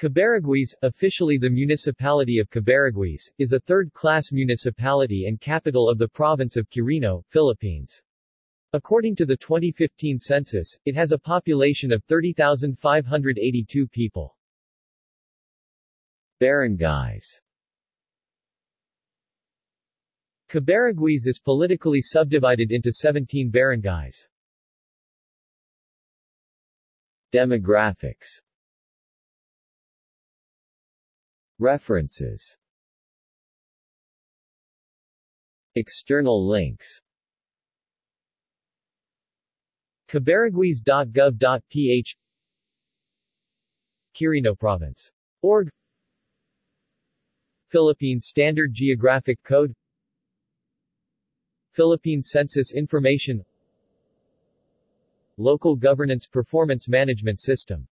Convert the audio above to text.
Cabarroguis, officially the municipality of Cabarroguis, is a third-class municipality and capital of the province of Quirino, Philippines. According to the 2015 census, it has a population of 30,582 people. Barangays Cabarroguis is politically subdivided into 17 barangays. Demographics References. External links. Cabarroguis.gov.ph Quirino Province. Org. Philippine Standard Geographic Code. Philippine Census Information. Local Governance Performance Management System